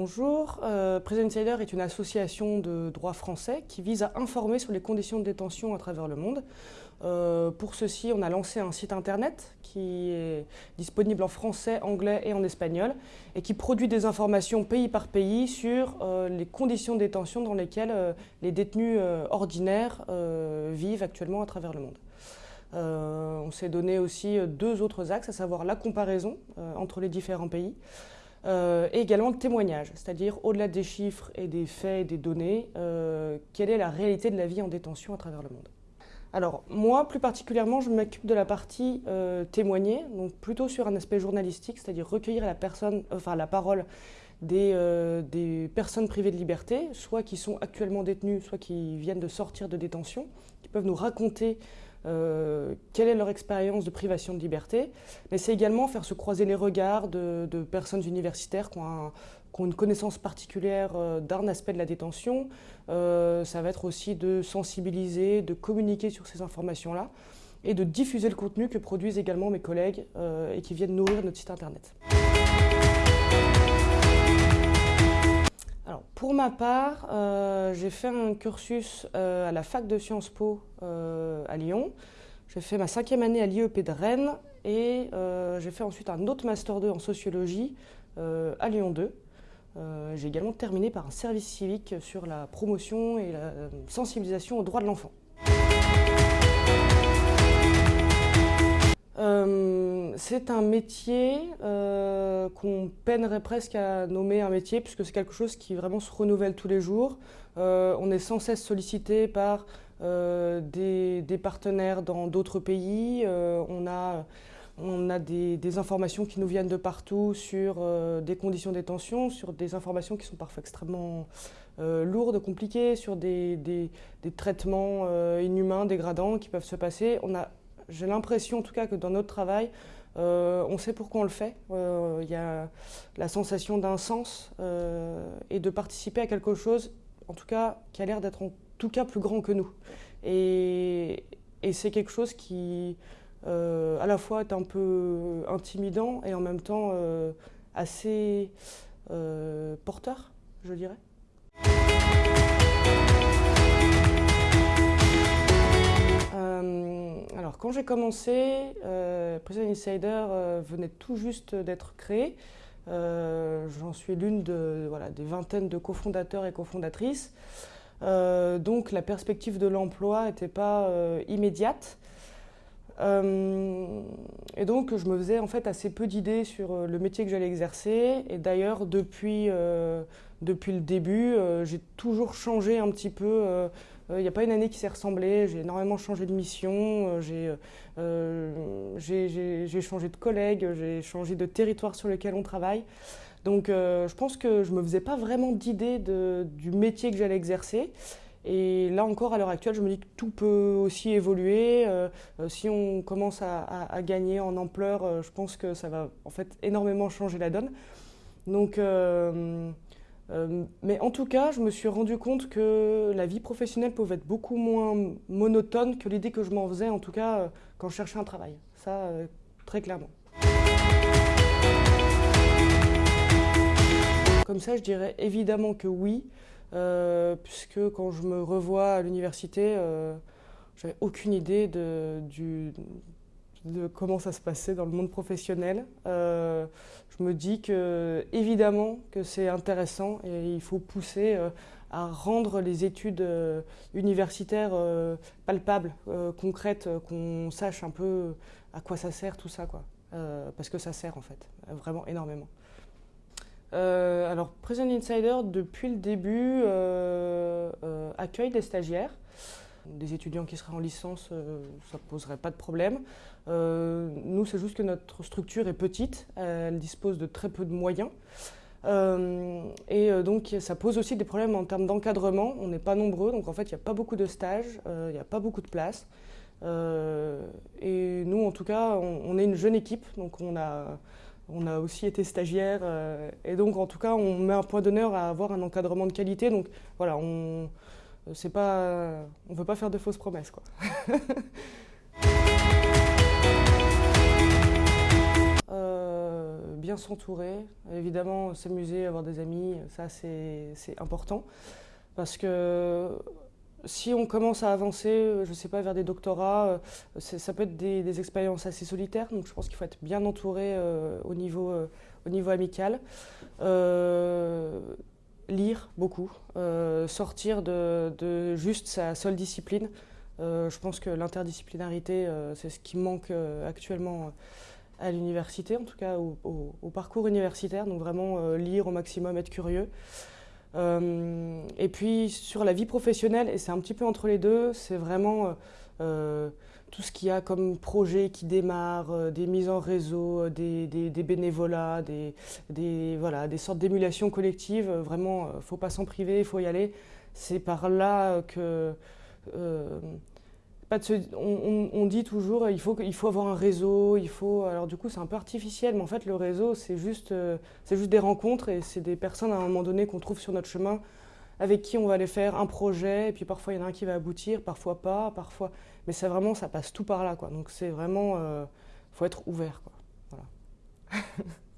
bonjour. Euh, Prison Insider est une association de droit français qui vise à informer sur les conditions de détention à travers le monde. Euh, pour ceci, on a lancé un site internet qui est disponible en français, anglais et en espagnol et qui produit des informations pays par pays sur euh, les conditions de détention dans lesquelles les détenus ordinaires vivent actuellement à travers le monde. On s'est donné aussi deux autres axes, à savoir la comparaison entre les différents pays euh, et également le témoignage, c'est-à-dire au-delà des chiffres et des faits et des données, euh, quelle est la réalité de la vie en détention à travers le monde. Alors moi, plus particulièrement, je m'occupe de la partie euh, témoigner, donc plutôt sur un aspect journalistique, c'est-à-dire recueillir la, personne, enfin, la parole des, des personnes privées de liberté, soit qui sont actuellement détenues, soit qui viennent de sortir de détention, qui peuvent nous raconter euh, quelle est leur expérience de privation de liberté, mais c'est également faire se croiser les regards de, personnes universitaires qui ont, une connaissance particulière euh, d'un aspect de la détention. Euh, ça va être aussi de sensibiliser, de communiquer sur ces informations-là et de diffuser le contenu que produisent également mes collègues et qui viennent nourrir notre site internet. Pour ma part, euh, j'ai fait un cursus euh, à la fac de Sciences Po euh, à Lyon. J'ai fait ma cinquième année à l'IEP de Rennes et j'ai fait ensuite un autre Master 2 en sociologie à Lyon 2. Euh, j'ai également terminé par un service civique sur la promotion et la sensibilisation aux droits de l'enfant. C'est un métier euh, qu'on peinerait presque à nommer un métier puisque c'est quelque chose qui vraiment se renouvelle tous les jours. Euh, on est sans cesse sollicité par euh, des, partenaires dans d'autres pays. On a, on a des, des, informations qui nous viennent de partout sur des conditions de détention, sur des informations qui sont parfois extrêmement lourdes, compliquées, sur des, des traitements inhumains, dégradants qui peuvent se passer. On a j'ai l'impression en tout cas que dans notre travail, euh, on sait pourquoi on le fait. Il euh, y a la sensation d'un sens euh, et de participer à quelque chose, en tout cas, qui a l'air d'être en tout cas plus grand que nous. Et c'est quelque chose qui, à la fois, est un peu intimidant et en même temps assez porteur, je dirais. Alors, quand j'ai commencé, euh, Prison Insider euh, venait tout juste d'être créé. Euh, J'en suis l'une des vingtaines de cofondateurs et cofondatrices. Donc, la perspective de l'emploi n'était pas immédiate. Et donc, je me faisais en fait assez peu d'idées sur le métier que j'allais exercer. Et d'ailleurs, depuis, depuis le début, j'ai toujours changé un petit peu il euh, n'y a pas une année qui s'est ressemblée. J'ai énormément changé de mission, euh, euh, j'ai changé de collègues, j'ai changé de territoire sur lequel on travaille. Donc je pense que je ne me faisais pas vraiment d'idée du métier que j'allais exercer. Et là encore, à l'heure actuelle, je me dis que tout peut aussi évoluer. Si on commence à, gagner en ampleur, je pense que ça va en fait énormément changer la donne. Donc euh, mais en tout cas, je me suis rendu compte que la vie professionnelle pouvait être beaucoup moins monotone que l'idée que je m'en faisais, en tout cas euh, quand je cherchais un travail. Ça, euh, très clairement. Comme ça, je dirais évidemment que oui, puisque quand je me revois à l'université, j'avais aucune idée de, du, de comment ça se passait dans le monde professionnel. Euh, je me dis que évidemment que c'est intéressant et il faut pousser euh, à rendre les études euh, universitaires palpables, concrètes, qu'on sache un peu à quoi ça sert tout ça, quoi. Parce que ça sert en fait, vraiment énormément. alors, Prison Insider, depuis le début, accueille des stagiaires des étudiants qui seraient en licence, euh, ça ne poserait pas de problème. Euh, nous, c'est juste que notre structure est petite, elle dispose de très peu de moyens. Euh, et donc, ça pose aussi des problèmes en termes d'encadrement. On n'est pas nombreux, donc en fait, il n'y a pas beaucoup de stages, il n'y a pas beaucoup de places. et nous, en tout cas, on, est une jeune équipe, donc on a, on a aussi été stagiaire. et donc, en tout cas, on met un point d'honneur à avoir un encadrement de qualité. Donc, voilà, on c'est pas, on veut pas faire de fausses promesses, quoi. euh, bien s'entourer. Évidemment, s'amuser, avoir des amis, ça c'est important. Parce que si on commence à avancer, je ne sais pas, vers des doctorats, ça peut être des, expériences assez solitaires. Donc je pense qu'il faut être bien entouré au, niveau, au niveau amical. Lire beaucoup, sortir de, juste sa seule discipline. je pense que l'interdisciplinarité, c'est ce qui manque actuellement à l'université, en tout cas au, parcours universitaire, donc vraiment euh, lire au maximum, être curieux. Euh, et puis sur la vie professionnelle, et c'est un petit peu entre les deux, c'est vraiment euh, tout ce qu'il y a comme projet qui démarre, des mises en réseau, des, des, bénévolats, des, voilà, des sortes d'émulation collective. Vraiment, il ne faut pas s'en priver, il faut y aller. C'est par là que on, dit toujours il faut, avoir un réseau, il faut. Alors du coup c'est un peu artificiel, mais en fait le réseau c'est juste, euh, c'est juste des rencontres et c'est des personnes à un moment donné qu'on trouve sur notre chemin avec qui on va aller faire un projet et puis parfois il y en a un qui va aboutir, parfois pas, parfois. Mais c'est vraiment ça passe tout par là quoi. Donc c'est vraiment, euh, faut être ouvert quoi. Voilà.